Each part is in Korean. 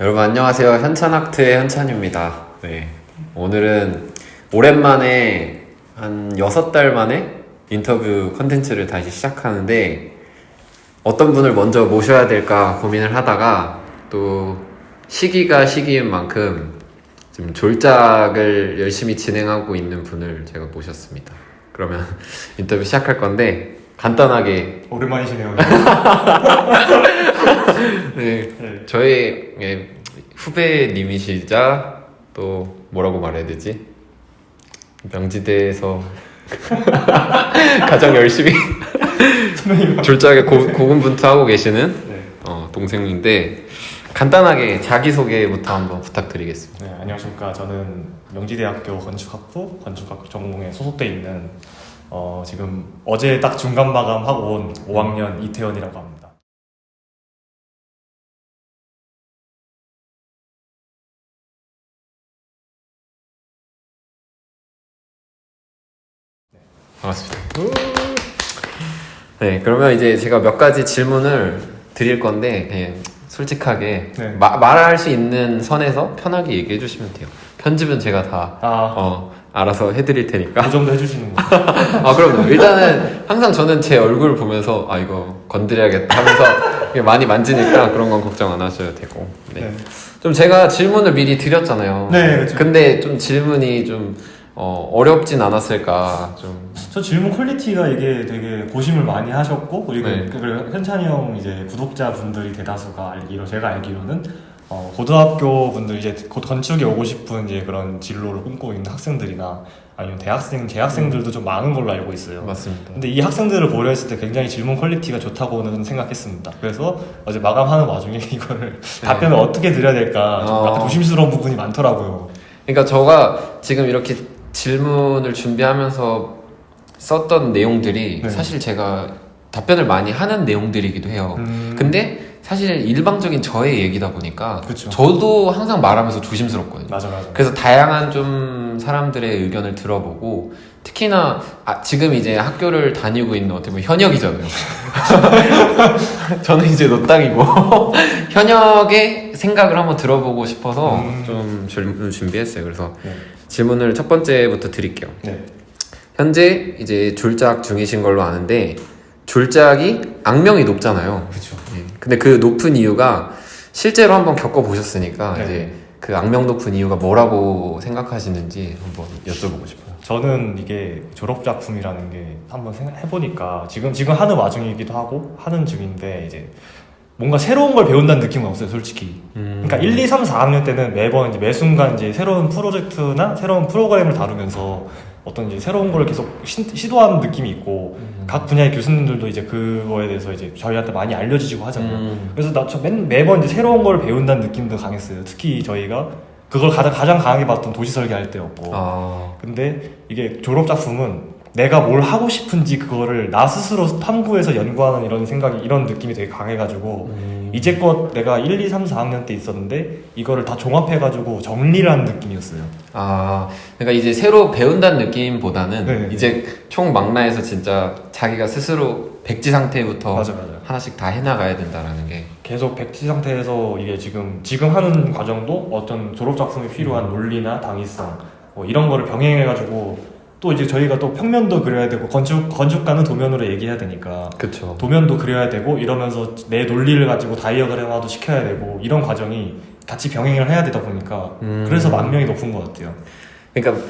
여러분 안녕하세요. 현찬학트의 현찬입니다. 네. 오늘은 오랜만에 한 6달 만에 인터뷰 컨텐츠를 다시 시작하는데 어떤 분을 먼저 모셔야 될까 고민을 하다가 또 시기가 시기인 만큼 지금 졸작을 열심히 진행하고 있는 분을 제가 모셨습니다. 그러면 인터뷰 시작할 건데 간단하게 오랜만이시네요. 네, 네. 저희 예, 후배님이시자 또 뭐라고 말해야 되지? 명지대에서 가장 열심히 졸작에 고, 고군분투하고 계시는 네. 어, 동생인데 간단하게 자기소개부터 한번 부탁드리겠습니다. 네, 안녕하십니까. 저는 명지대학교 건축학부 건축학 전공에 소속돼 있는 어, 지금 어제 딱 중간 마감하고 온 5학년 이태원이라고 합니다. 반갑습니다. 네, 그러면 이제 제가 몇 가지 질문을 드릴 건데 그냥 솔직하게 네. 마- 말할 수 있는 선에서 편하게 얘기해 주시면 돼요. 편집은 제가 다 아, 어, 알아서 해드릴 테니까. 그 정도 해주시는 거. 아, 그럼요. 일단은 항상 저는 제 얼굴 보면서 아, 이거 건드려야겠다 하면서 많이 만지니까 그런 건 걱정 안 하셔도 되고. 네. 네. 좀 제가 질문을 미리 드렸잖아요. 네, 그렇죠. 근데 좀 질문이 좀 어, 어렵진 않았을까. 좀. 저 질문 quality가 이게 되게 고심을 많이 하셨고 그리고 네. 그리고 현찬이 형 이제 구독자 분들이 대다수가 알기로 제가 알기로는 어, 고등학교 분들 이제 곧 건축에 오고 싶은 이제 그런 진로를 꿈꾸고 있는 학생들이나 아니면 대학생 재학생들도 좀 많은 걸로 알고 있어요. 맞습니다. 근데 이 학생들을 고려했을 때 굉장히 질문 quality가 좋다고는 생각했습니다. 그래서 어제 마감하는 와중에 이거를 답변을 어떻게 드려야 될까 좀 네. 어. 약간 조심스러운 부분이 많더라고요. 그러니까 저가 지금 이렇게 질문을 준비하면서 썼던 내용들이 네. 사실 제가 답변을 많이 하는 내용들이기도 해요. 음, 근데 사실 일방적인 저의 얘기다 보니까 그쵸. 저도 항상 말하면서 조심스럽거든요. 맞아 맞아. 그래서 다양한 좀 사람들의 의견을 들어보고 특히나 아, 지금 이제 학교를 다니고 있는 어떻게 보면 현역이잖아요. 저는 이제 노땅이고 현역의 생각을 한번 들어보고 싶어서 음. 좀 질문을 준비했어요. 그래서 네. 질문을 첫 번째부터 드릴게요. 네. 현재 이제 졸작 중이신 걸로 아는데 졸작이 악명이 높잖아요. 그렇죠. 예. 근데 그 높은 이유가 실제로 한번 겪어 보셨으니까 네. 이제 그 악명 높은 이유가 뭐라고 생각하시는지 한번 여쭤보고 싶어요. 저는 이게 졸업 작품이라는 게 한번 생각해 보니까 지금 지금 하는 와중이기도 하고 하는 중인데 이제 뭔가 새로운 걸 배운다는 느낌은 없어요, 솔직히. 음. 그러니까 1, 2, 3, 4학년 때는 매번 이제 매 순간 이제 새로운 프로젝트나 새로운 프로그램을 다루면서 어떤 이제 새로운 걸 계속 시, 시도하는 느낌이 있고 음. 각 분야의 교수님들도 이제 그거에 대해서 이제 저희한테 많이 알려주시고 하잖아요. 음. 그래서 나저 매번 이제 새로운 걸 배운다는 느낌도 강했어요. 특히 저희가 그걸 가장 가장 강하게 봤던 도시 설계할 때였고. 아, 근데 이게 졸업 작품은 내가 뭘 하고 싶은지 그거를 나 스스로 탐구해서 연구하는 이런 생각이 이런 느낌이 되게 강해가지고 음. 이제껏 내가 1, 2, 3, 4학년 때 있었는데 이거를 다 종합해가지고 정리를 하는 느낌이었어요. 아, 그러니까 이제 새로 배운다는 느낌보다는 네. 이제 총 망라해서 진짜 자기가 스스로 백지 상태부터 맞아 맞아. 하나씩 다 해나가야 된다라는 게. 계속 백지 상태에서 이게 지금 지금 하는 과정도 어떤 졸업 작품에 필요한 논리나 당위성 뭐 이런 거를 병행해가지고 또 이제 저희가 또 평면도 그려야 되고 건축 건축가는 도면으로 얘기해야 되니까 그쵸. 도면도 그려야 되고 이러면서 내 논리를 가지고 다이어그램화도 시켜야 되고 이런 과정이 같이 병행을 해야 되다 보니까 음. 그래서 만명이 높은 것 같아요. 그러니까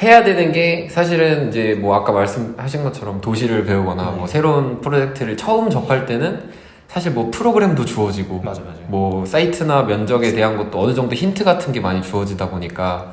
해야 되는 게 사실은 이제 뭐 아까 말씀하신 것처럼 도시를 배우거나 네. 뭐 새로운 프로젝트를 처음 접할 때는 사실 뭐 프로그램도 주어지고 맞아 맞아. 뭐 사이트나 면적에 대한 것도 어느 정도 힌트 같은 게 많이 주어지다 보니까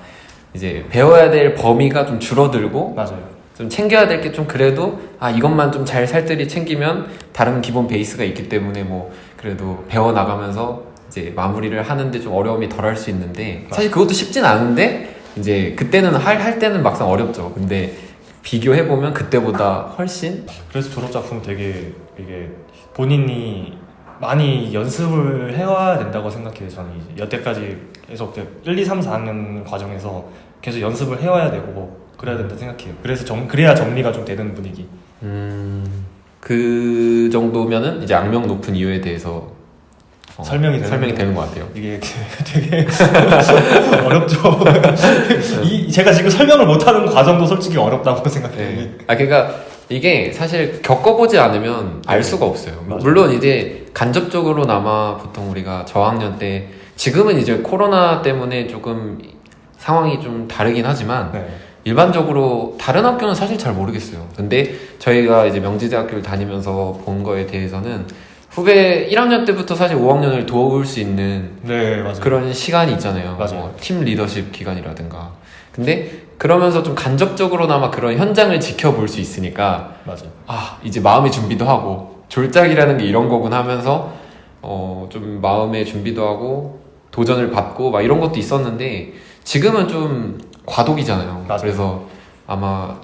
이제 배워야 될 범위가 좀 줄어들고 맞아요. 좀 챙겨야 될 게 좀 그래도 아 이것만 좀 잘 살뜰히 챙기면 다른 기본 베이스가 있기 때문에 뭐 그래도 배워 나가면서 이제 마무리를 하는데 좀 어려움이 덜할 수 있는데 사실 그것도 쉽진 않은데 이제 그때는 할, 할 때는 막상 어렵죠 근데 비교해 보면 그때보다 훨씬 그래서 졸업 작품 되게 이게 본인이 많이 연습을 해와야 된다고 생각해요. 저는 여태까지 계속 이제 1, 2, 3, 4학년 과정에서 계속 연습을 해와야 되고 그래야 된다 생각해요. 그래서 정, 그래야 정리가 좀 되는 분위기. 음, 그 정도면은 이제 악명 높은 이유에 대해서 어, 설명이 되는 설명이 거. 되는 것 같아요. 이게 되게 어렵죠. 이 제가 지금 설명을 못하는 과정도 솔직히 어렵다고 생각해요. 네. 아 그러니까 이게 사실 겪어보지 않으면 알 네. 수가 없어요. 맞아요. 물론 이제 간접적으로나마 보통 우리가 저학년 때 지금은 이제 코로나 때문에 조금 상황이 좀 다르긴 하지만 네. 일반적으로 다른 학교는 사실 잘 모르겠어요. 근데 저희가 이제 명지대학교를 다니면서 본 거에 대해서는 후배 1학년 때부터 사실 5학년을 도울 수 있는 네. 그런 시간이 있잖아요. 맞아요. 뭐, 팀 리더십 기간이라든가. 근데 그러면서 좀 간접적으로나마 그런 현장을 지켜볼 수 있으니까 맞아요. 아 이제 마음의 준비도 하고 졸작이라는 게 이런 거군 하면서 어 좀 마음의 준비도 하고 도전을 받고 막 이런 것도 있었는데 지금은 좀 과도기잖아요. 맞아요. 그래서 아마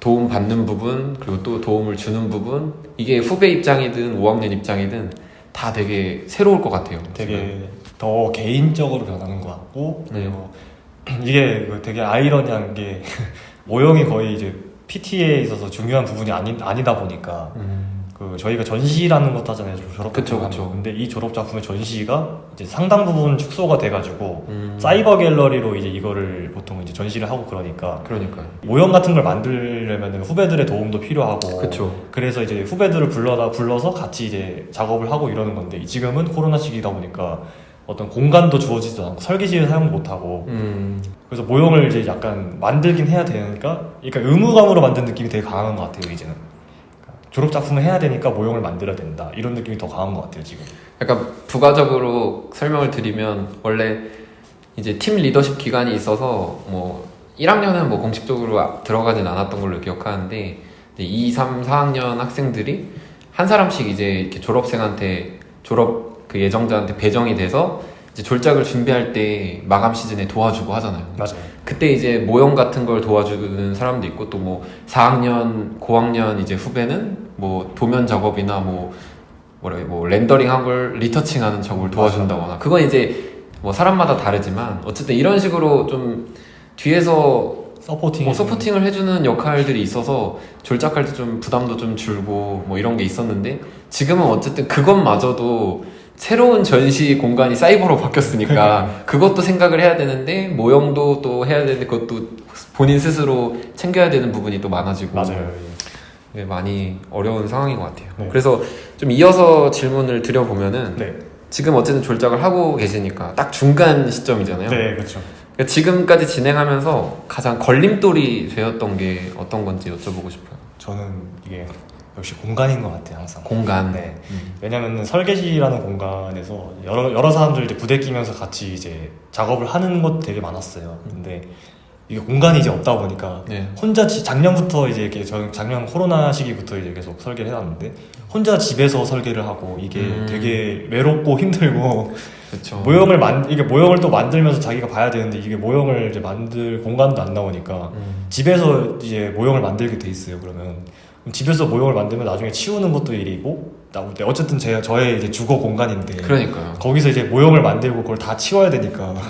도움 받는 부분 그리고 또 도움을 주는 부분 이게 후배 입장이든 5학년 입장이든 다 되게 새로울 것 같아요. 지금. 되게 더 개인적으로 변하는 것 같고 네. 그리고 이게 그 되게 아이러니한 게 모형이 거의 이제 PT에 있어서 중요한 부분이 아니, 아니다 보니까 음, 그 저희가 전시라는 것도 하잖아요 졸업 그쵸, 작품 그쵸. 근데 이 졸업 작품의 전시가 이제 상당 부분 축소가 돼가지고 음, 사이버 갤러리로 이제 이거를 보통 이제 전시를 하고 그러니까 그러니까요. 모형 같은 걸 만들려면 후배들의 도움도 필요하고 그쵸. 그래서 이제 후배들을 불러다 불러서 같이 이제 작업을 하고 이러는 건데 지금은 코로나 시기다 보니까 어떤 공간도 주어지지도 않고 설계실을 사용 못 하고 음, 그래서 모형을 이제 약간 만들긴 해야 되니까 그러니까 의무감으로 만든 느낌이 되게 강한 것 같아요 이제는 그러니까 졸업 작품을 해야 되니까 모형을 만들어야 된다. 이런 느낌이 더 강한 것 같아요 지금. 약간 부가적으로 설명을 드리면 원래 이제 팀 리더십 기간이 있어서 뭐 1학년은 뭐 공식적으로 아- 들어가진 않았던 걸로 기억하는데 이제 2, 3, 4학년 학생들이 한 사람씩 이제 이렇게 졸업생한테 졸업 그 예정자한테 배정이 돼서 이제 졸작을 준비할 때 마감 시즌에 도와주고 하잖아요. 맞아요. 그때 이제 모형 같은 걸 도와주는 사람도 있고 또 뭐 4학년, 고학년 이제 후배는 뭐 도면 작업이나 뭐 뭐라 해뭐 렌더링 한 걸 리터칭하는 작업을 도와준다거나. 그건 이제 뭐 사람마다 다르지만 어쨌든 이런 식으로 좀 뒤에서 서포팅 뭐 서포팅을 해주는 역할들이 있어서 졸작할 때 좀 부담도 좀 줄고 뭐 이런 게 있었는데 지금은 어쨌든 그것마저도 새로운 전시 공간이 사이버로 바뀌었으니까 그것도 생각을 해야 되는데 모형도 또 해야 되는데 그것도 본인 스스로 챙겨야 되는 부분이 또 많아지고 맞아요 이게 많이 어려운 상황인 것 같아요. 네. 그래서 좀 이어서 질문을 드려보면은 네, 지금 어쨌든 졸작을 하고 계시니까 딱 중간 시점이잖아요. 네 그렇죠 그러니까 지금까지 진행하면서 가장 걸림돌이 되었던 게 어떤 건지 여쭤보고 싶어요. 저는 이게 역시 공간인 것 같아요 항상 공간. 네. 음. 왜냐면은 설계실이라는 공간에서 여러 여러 사람들 이제 부대 끼면서 같이 이제 작업을 하는 것도 되게 많았어요. 근데 이게 공간이 이제 없다 보니까 네. 혼자 지- 작년부터 이제 이렇게 저는 작년 코로나 시기부터 이제 계속 설계를 해놨는데 혼자 집에서 설계를 하고 이게 음. 되게 외롭고 힘들고 그렇죠. 모형을 만 이게 모형을 또 만들면서 자기가 봐야 되는데 이게 모형을 이제 만들 공간도 안 나오니까 음. 집에서 이제 모형을 만들게 돼 있어요. 그러면 집에서 모형을 만들면 나중에 치우는 것도 일이고 때 어쨌든 제 저의 이제 주거 공간인데 그러니까요. 거기서 이제 모형을 만들고 그걸 다 치워야 되니까 네.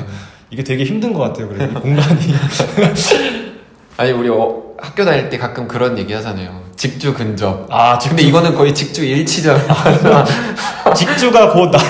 이게 되게 힘든 것 같아요. 그래 이 공간이 아니 우리 어, 학교 다닐 때 가끔 그런 얘기 하잖아요. 직주 근접. 아 근데 이거는 거의 직주 일치잖아요. 직주가 곧 나의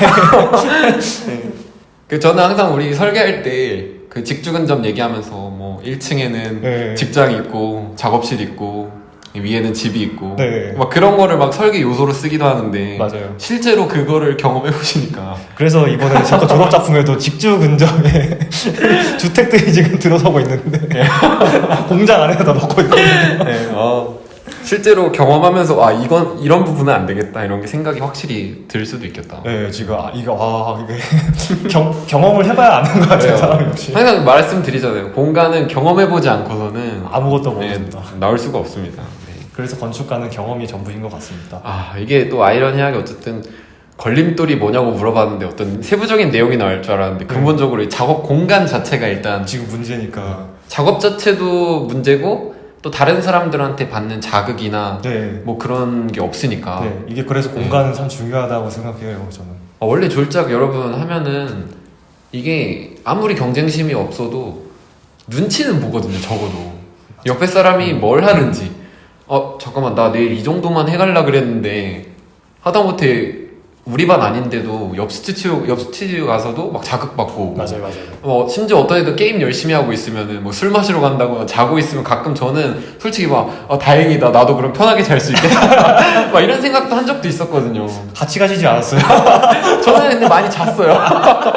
그 저는 항상 우리 설계할 때 그 직주 근접 얘기하면서 뭐 1층에는 네. 직장이 있고 작업실 있고 위에는 집이 있고 네. 막 그런 거를 막 설계 요소로 쓰기도 하는데 맞아요. 실제로 그거를 경험해 보시니까 그래서 이번에 제거 졸업 작품에도 직주 근접에 주택들이 지금 들어서고 있는데 공장 안에다 넣고 있거든요. 네, 어, 실제로 경험하면서 아 이건 이런 부분은 안 되겠다 이런 게 생각이 확실히 들 수도 있겠다. 네, 지금 아, 이거 와 이게 경, 경험을 해봐야 아는 것 같아요, 역시. 항상 말씀드리잖아요. 공간은 경험해 보지 않고서는 아무것도 네, 모릅니다. 나올 수가 없습니다. 네. 그래서 건축가는 경험이 전부인 것 같습니다. 아 이게 또 아이러니하게 어쨌든 걸림돌이 뭐냐고 물어봤는데 어떤 세부적인 내용이 나올 줄 알았는데 네. 근본적으로 이 작업 공간 자체가 일단 지금 문제니까. 작업 자체도 문제고 또 다른 사람들한테 받는 자극이나 네. 뭐 그런 게 없으니까 네, 이게 그래서 공간은 참 중요하다고 생각해요, 저는. 어, 원래 졸작 여러분 하면은 이게 아무리 경쟁심이 없어도 눈치는 보거든요 적어도 옆에 사람이 뭘 하는지 어 잠깐만 나 내일 이 정도만 해갈라 그랬는데 하다못해 우리 반 아닌데도 옆 스튜디오 옆 스튜디오 가서도 막 자극받고. 맞아요, 맞아요. 뭐 심지어 어떤 애들 게임 열심히 하고 있으면은 뭐 술 마시러 간다거나 자고 있으면 가끔 저는 솔직히 막 어, 다행이다 나도 그럼 편하게 잘 수 있겠다 막 이런 생각도 한 적도 있었거든요. 같이 가시지 않았어요? 저는 근데 많이 잤어요.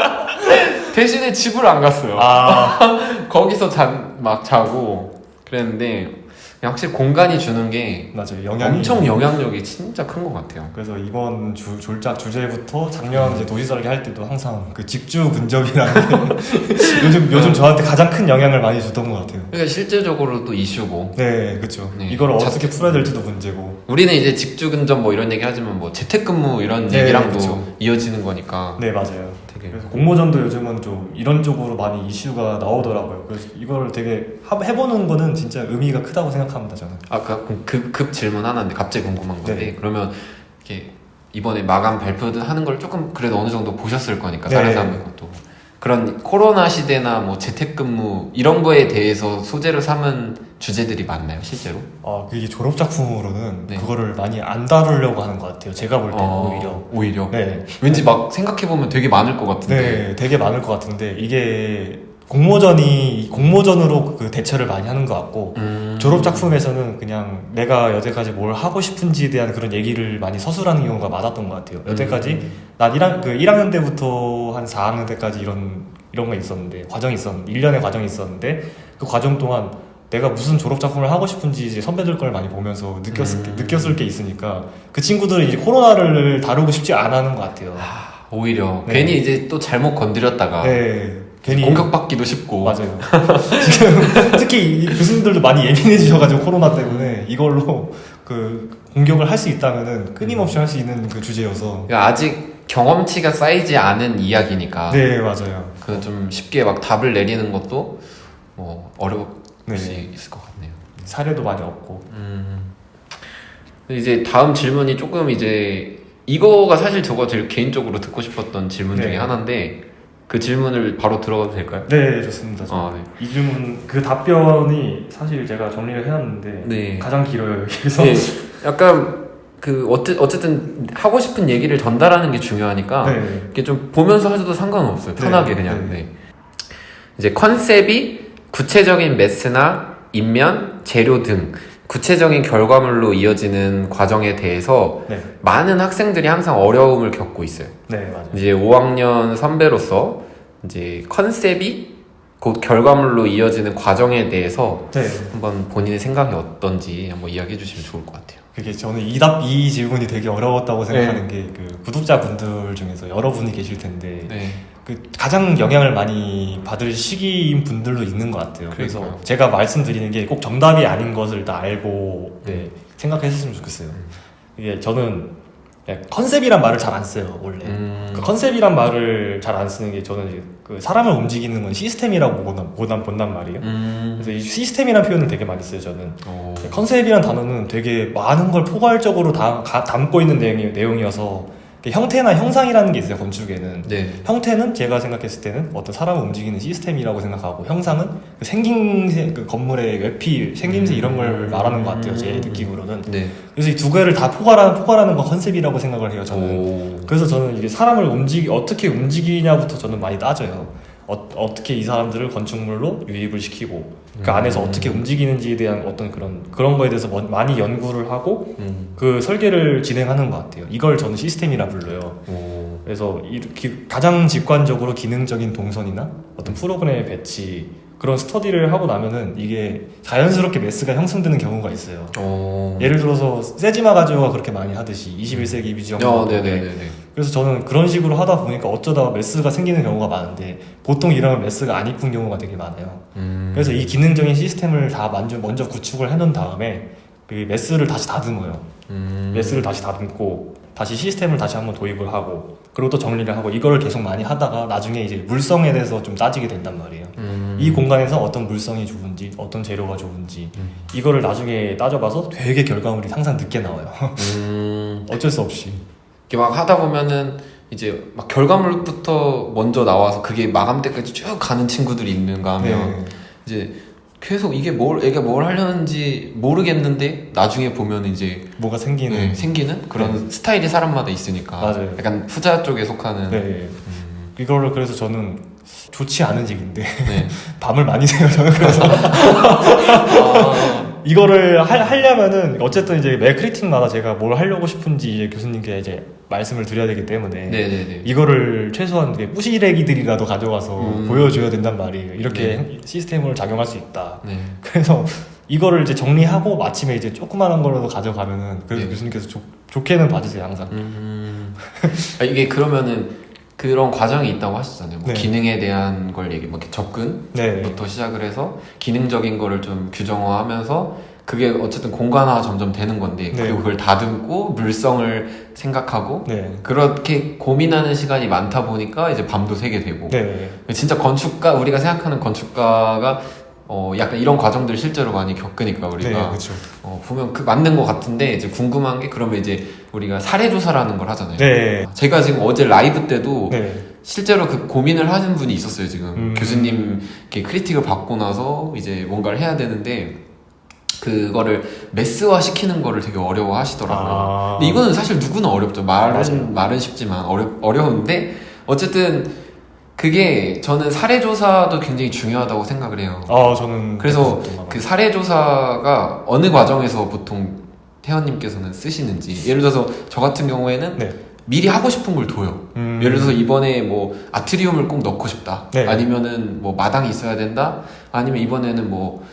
대신에 집을 안 갔어요. 아, 거기서 잔, 막 자고 그랬는데 확실히 공간이 주는 게 맞아요. 영향이 엄청 영향력이 진짜 큰 것 같아요. 그래서 이번 주, 졸작 주제부터 작년 이제 도시설계 할 때도 항상 그 직주 근접이라는 게 요즘 요즘 저한테 가장 큰 영향을 많이 줬던 것 같아요. 그러니까 실질적으로 또 이슈고 네, 그렇죠. 네. 이걸 자- 어떻게 풀어야 될지도 문제고. 우리는 이제 직주 근접 뭐 이런 얘기 하지만 뭐 재택근무 이런 네, 얘기랑도 그쵸. 이어지는 거니까 네, 맞아요. 되게 그래서 공모전도 요즘은 좀 이런 쪽으로 많이 이슈가 나오더라고요. 그래서 이걸 되게 하- 해보는 거는 진짜 의미가 크다고 생각합니다, 저는. 아까 급, 급 질문 하나인데 갑자기 궁금한 건데 네. 그러면 이렇게 이번에 마감 발표도 하는 걸 조금 그래도 어느 정도 보셨을 거니까 네. 다른 사람들 것도 그런 코로나 시대나 뭐 재택근무 이런 거에 대해서 소재로 삼은 주제들이 많나요 실제로? 아, 그게 졸업 작품으로는 네. 그거를 많이 안 다루려고 하는 것 같아요. 제가 볼 때는 어, 오히려. 오히려 네, 왠지 막 생각해 보면 되게 많을 것 같은데 네, 되게 많을 것 같은데 이게 공모전이 공모전으로 그 대처를 많이 하는 것 같고 음... 졸업 작품에서는 그냥 내가 여태까지 뭘 하고 싶은지에 대한 그런 얘기를 많이 서술하는 경우가 많았던 것 같아요. 여태까지 음. 난 1학, 그 1학년 때부터 한 4학년 때까지 이런 이런 거 있었는데 과정이 있었는데 1년의 과정이 있었는데 그 과정 동안 내가 무슨 졸업 작품을 하고 싶은지 이제 선배들 걸 많이 보면서 느꼈을 게, 음. 느꼈을 게 있으니까 그 친구들은 이제 코로나를 다루고 싶지 않아 하는 것 같아요. 하, 오히려 네. 괜히 이제 또 잘못 건드렸다가 네. 괜히 공격받기도 쉽고 맞아요. 지금 특히 이 교수님들도 많이 예민해지셔가지고 코로나 때문에 이걸로 그 공격을 할 수 있다면은 끊임없이 할 수 있는 그 주제여서. 그러니까 아직 경험치가 쌓이지 않은 이야기니까 네 맞아요. 그 좀 쉽게 막 답을 내리는 것도 뭐 어려울 네. 수 있을 것 같네요. 사례도 많이 없고. 음. 이제 다음 질문이 조금 이제 이거가 사실 저거 제일 개인적으로 듣고 싶었던 질문 네. 중에 하나인데 그 질문을 바로 들어가도 될까요? 네 좋습니다. 아, 네. 이 질문 그 답변이 사실 제가 정리를 해놨는데 네. 가장 길어요 여기서. 네, 약간 그 어째, 어쨌든 하고 싶은 얘기를 전달하는 게 중요하니까 네. 이렇게 좀 보면서 하셔도 상관없어요. 네, 편하게 그냥. 네. 네. 이제 컨셉이 구체적인 매스나 인면, 재료 등 구체적인 결과물로 이어지는 과정에 대해서 네. 많은 학생들이 항상 어려움을 겪고 있어요. 네 맞아요. 이제 5학년 선배로서 이제 컨셉이 곧 결과물로 이어지는 과정에 대해서 네. 한번 본인의 생각이 어떤지 한번 이야기해 주시면 좋을 것 같아요. 그게 저는 이답 이 질문이 되게 어려웠다고 생각하는 게그 구독자분들 중에서 여러분이 계실 텐데 네. 그 가장 영향을 많이 받을 시기인 분들도 있는 것 같아요. 그래서 그러니까요. 제가 말씀드리는 게 꼭 정답이 아닌 것을 다 알고 네, 생각했으면 좋겠어요. 이게 저는 컨셉이란 말을 잘 안 써요 원래. 음. 그 컨셉이란 말을 잘 안 쓰는 게 저는 이제 그 사람을 움직이는 건 시스템이라고 보단, 보단, 본단 말이에요. 음. 그래서 이 시스템이란 표현을 되게 많이 써요 저는. 오. 컨셉이란 단어는 되게 많은 걸 포괄적으로 다, 가- 담고 있는 내용이, 내용이어서 그 형태나 형상이라는 게 있어요 건축에는 네. 형태는 제가 생각했을 때는 어떤 사람을 움직이는 시스템이라고 생각하고 형상은 그 생김새 그 건물의 외피 생김새 이런 걸 말하는 것 같아요 제 느낌으로는 네. 그래서 이 두 개를 다 포괄하는 포괄하는 건 컨셉이라고 생각을 해요 저는 오. 그래서 저는 이게 사람을 움직이 어떻게 움직이냐부터 저는 많이 따져요. 어, 어떻게 이 사람들을 건축물로 유입을 시키고 그 음. 안에서 어떻게 움직이는지에 대한 어떤 그런 그런 거에 대해서 먼- 많이 연구를 하고 음. 그 설계를 진행하는 것 같아요. 이걸 저는 시스템이라 불러요. 오. 그래서 이렇게 가장 직관적으로 기능적인 동선이나 어떤 프로그램의 배치 그런 스터디를 하고 나면은 이게 자연스럽게 mass가 형성되는 경우가 있어요. 오. 예를 들어서 세지마 가즈요가 그렇게 많이 하듯이 21세기 비지영 어. 그래서 저는 그런 식으로 하다 보니까 어쩌다 mass가 생기는 경우가 많은데 보통 이러면 mass가 안 이쁜 경우가 되게 많아요. 음. 그래서 이 기능적인 시스템을 다 먼저, 먼저 구축을 해놓은 다음에 그 mass를 다시 다듬어요. 음. mass를 다시 다듬고 다시 시스템을 다시 한번 도입을 하고 그리고 또 정리를 하고 이거를 계속 많이 하다가 나중에 이제 물성에 대해서 좀 따지게 된단 말이에요. 음. 이 공간에서 어떤 물성이 좋은지 어떤 재료가 좋은지 음. 이거를 나중에 따져봐서 되게 결과물이 항상 늦게 나와요. 음. 어쩔 수 없이. 이렇게 막 하다 보면은 이제 막 결과물부터 먼저 나와서 그게 마감 때까지 쭉 가는 친구들이 있는가 하면 네. 이제 계속 이게 뭘 애가 뭘 하려는지 모르겠는데 나중에 보면 이제 뭐가 생기는 네, 생기는 그런 스타일이 사람마다 있으니까 맞아요. 약간 후자 쪽에 속하는 네. 음, 이거를 그래서 저는 좋지 않은 직인데 네. 밤을 많이 새요 저는 그래서 아, 이거를 하, 하려면은 어쨌든 이제 매 크리틱마다 제가 뭘 하려고 싶은지 이제 교수님께 이제 말씀을 드려야 되기 때문에 네네네. 이거를 최소한 이게 뿌시래기들이라도 가져가서 음. 보여줘야 된단 말이에요. 이렇게 시스템을 작용할 수 있다. 네. 그래서 이거를 이제 정리하고 마침에 이제 조그마한 거라도 가져가면은 그래서 네. 교수님께서 좋, 좋게는 봐주세요 항상. 음, 아, 이게 그러면은 그런 과정이 있다고 하셨잖아요. 뭐 네. 기능에 대한 걸 얘기, 뭐 이렇게 접근 네. 부터 시작을 해서 기능적인 거를 좀 규정화하면서 그게 어쨌든 공간화가 점점 되는 건데 네. 그리고 그걸 다듬고 물성을 생각하고 네. 그렇게 고민하는 시간이 많다 보니까 이제 밤도 새게 되고 네. 진짜 건축가 우리가 생각하는 건축가가 어 약간 이런 과정들 실제로 많이 겪으니까 네. 우리가 그렇죠. 어 보면 그 맞는 것 같은데 이제 궁금한 게 그러면 이제 우리가 사례 조사라는 걸 하잖아요. 네. 제가 지금 어제 라이브 때도 네. 실제로 그 고민을 하신 분이 있었어요 지금 음. 교수님 이렇게 크리틱을 받고 나서 이제 뭔가를 해야 되는데 그거를 매스화 시키는 거를 되게 어려워 하시더라고요 아. 근데 이거는 사실 누구나 어렵죠 말은 맞아요. 말은 쉽지만 어려, 어려운데 어쨌든 그게 저는 사례 조사도 굉장히 중요하다고 생각을 해요 아 저는 그래서 그 사례 조사가 어느 과정에서 보통 태원님께서는 쓰시는지 예를 들어서 저 같은 경우에는 네. 미리 하고 싶은 걸 둬요 음. 예를 들어서 이번에 뭐 아트리움을 꼭 넣고 싶다. 네. 아니면은 뭐 마당이 있어야 된다. 아니면 이번에는 뭐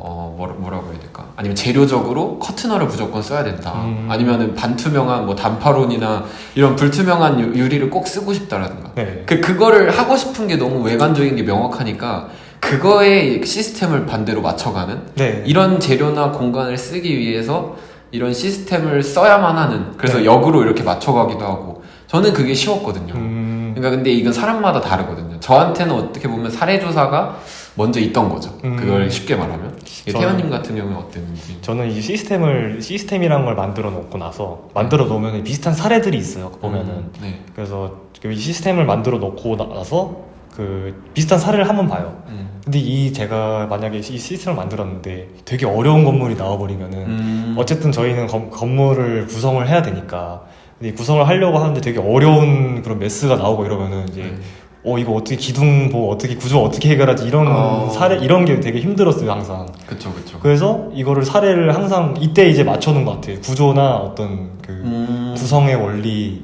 어, 뭐라, 뭐라 고 해야 될까? 아니면 재료적으로 커트너를 무조건 써야 된다. 음. 아니면은 반투명한 뭐 단파론이나 이런 불투명한 유- 유리를 꼭 쓰고 싶다라든가. 네. 그, 그거를 하고 싶은 게 너무 외관적인 게 명확하니까 그거에 시스템을 반대로 맞춰가는 네. 이런 재료나 공간을 쓰기 위해서 이런 시스템을 써야만 하는 그래서 네. 역으로 이렇게 맞춰가기도 하고 저는 그게 쉬웠거든요. 음. 그러니까 근데 이건 사람마다 다르거든요. 저한테는 어떻게 보면 사례 조사가 먼저 있던 거죠. 음. 그걸 쉽게 말하면. 태연님 같은 경우는 어땠는지. 저는 이 시스템을 시스템이란 걸 만들어 놓고 나서 만들어 놓으면 비슷한 사례들이 있어요. 보면은 음, 네. 그래서 이 시스템을 만들어 놓고 나서 그 비슷한 사례를 한번 봐요. 음. 근데 이 제가 만약에 이 시스템을 만들었는데 되게 어려운 건물이 나와버리면은 음. 어쨌든 저희는 건, 건물을 구성을 해야 되니까 근데 이 구성을 하려고 하는데 되게 어려운 그런 메스가 나오고 이러면은 이제 네. 어 이거 어떻게 기둥 뭐 어떻게 구조 어떻게 해결하지 이런 어. 사례 이런 게 되게 힘들었어요 항상 그쵸 그쵸. 그래서 이거를 사례를 항상 이때 이제 맞춰놓은 것 같아요 구조나 어떤 그 음. 구성의 원리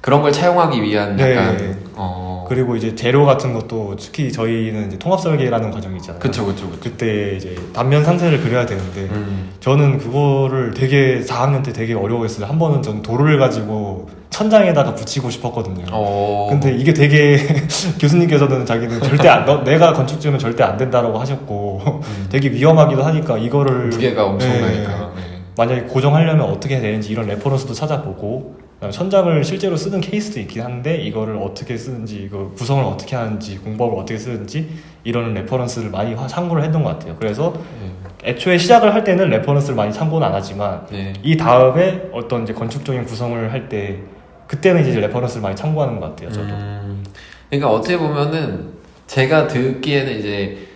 그런 걸 차용하기 위한 네. 약간 어. 그리고 이제 재료 같은 것도 특히 저희는 이제 통합 설계라는 과정이 있잖아요 그쵸 그쵸 그쵸. 그때 이제 단면 상세를 그려야 되는데 음. 저는 그거를 되게 4학년 때 되게 어려워했어요. 한 번은 전 돌을 가지고 천장에다가 붙이고 싶었거든요. 어. 근데 이게 되게 교수님께서는 자기는 절대 안, 너, 내가 건축 지으면 절대 안 된다라고 하셨고 음. 되게 위험하기도 하니까 이거를 무게가 네. 엄청나니까. 네. 만약에 고정하려면 어떻게 해야 되는지 이런 reference도 찾아보고 그다음에 천장을 실제로 쓰는 케이스도 있긴 한데 이거를 어떻게 쓰는지 이거 구성을 어떻게 하는지 공법을 어떻게 쓰는지 이런 reference를 많이 화- 참고를 했던 것 같아요. 그래서 네. 애초에 시작을 할 때는 reference를 많이 참고는 안 하지만 네. 이 다음에 어떤 이제 건축적인 구성을 할때 그때는 이제 reference를 많이 참고하는 것 같아요. 저도. 음, 그러니까 어떻게 보면은 제가 듣기에는 이제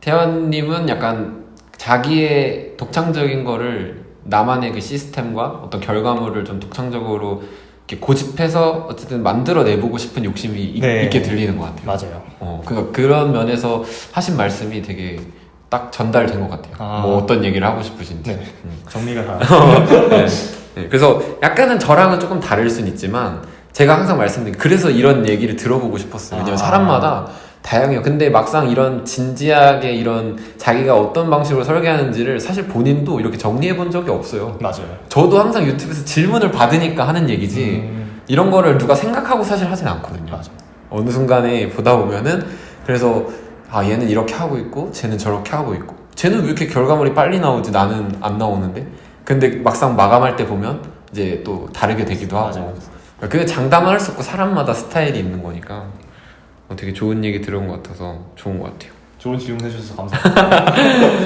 태환님은 약간 자기의 독창적인 거를 나만의 그 시스템과 어떤 결과물을 좀 독창적으로 이렇게 고집해서 어쨌든 만들어 내보고 싶은 욕심이 있, 네. 게 들리는 것 같아요. 맞아요. 어, 그러니까 그런 면에서 하신 말씀이 되게 딱 전달된 것 같아요. 아. 뭐 어떤 얘기를 하고 싶으신지. 네. 음. 정리가 다. 네. 네, 그래서 약간은 저랑은 조금 다를 순 있지만 제가 항상 말씀드린 그래서 이런 얘기를 들어보고 싶었어요. 왜냐면 아. 사람마다 다양해요. 근데 막상 이런 진지하게 이런 자기가 어떤 방식으로 설계하는지를 사실 본인도 이렇게 정리해 본 적이 없어요. 맞아요. 저도 항상 유튜브에서 질문을 받으니까 하는 얘기지 음, 이런 거를 누가 생각하고 사실 하진 않거든요. 맞아. 어느 순간에 보다 보면은 그래서 아 얘는 이렇게 하고 있고 쟤는 저렇게 하고 있고 쟤는 왜 이렇게 결과물이 빨리 나오지 나는 안 나오는데 근데 막상 마감할 때 보면 이제 또 다르게 되기도 하고 맞아요. 그게 장담을 할 수 없고 사람마다 스타일이 있는 거니까 어, 되게 좋은 얘기 들은 것 같아서 좋은 것 같아요 좋은 질문 해주셔서 감사합니다.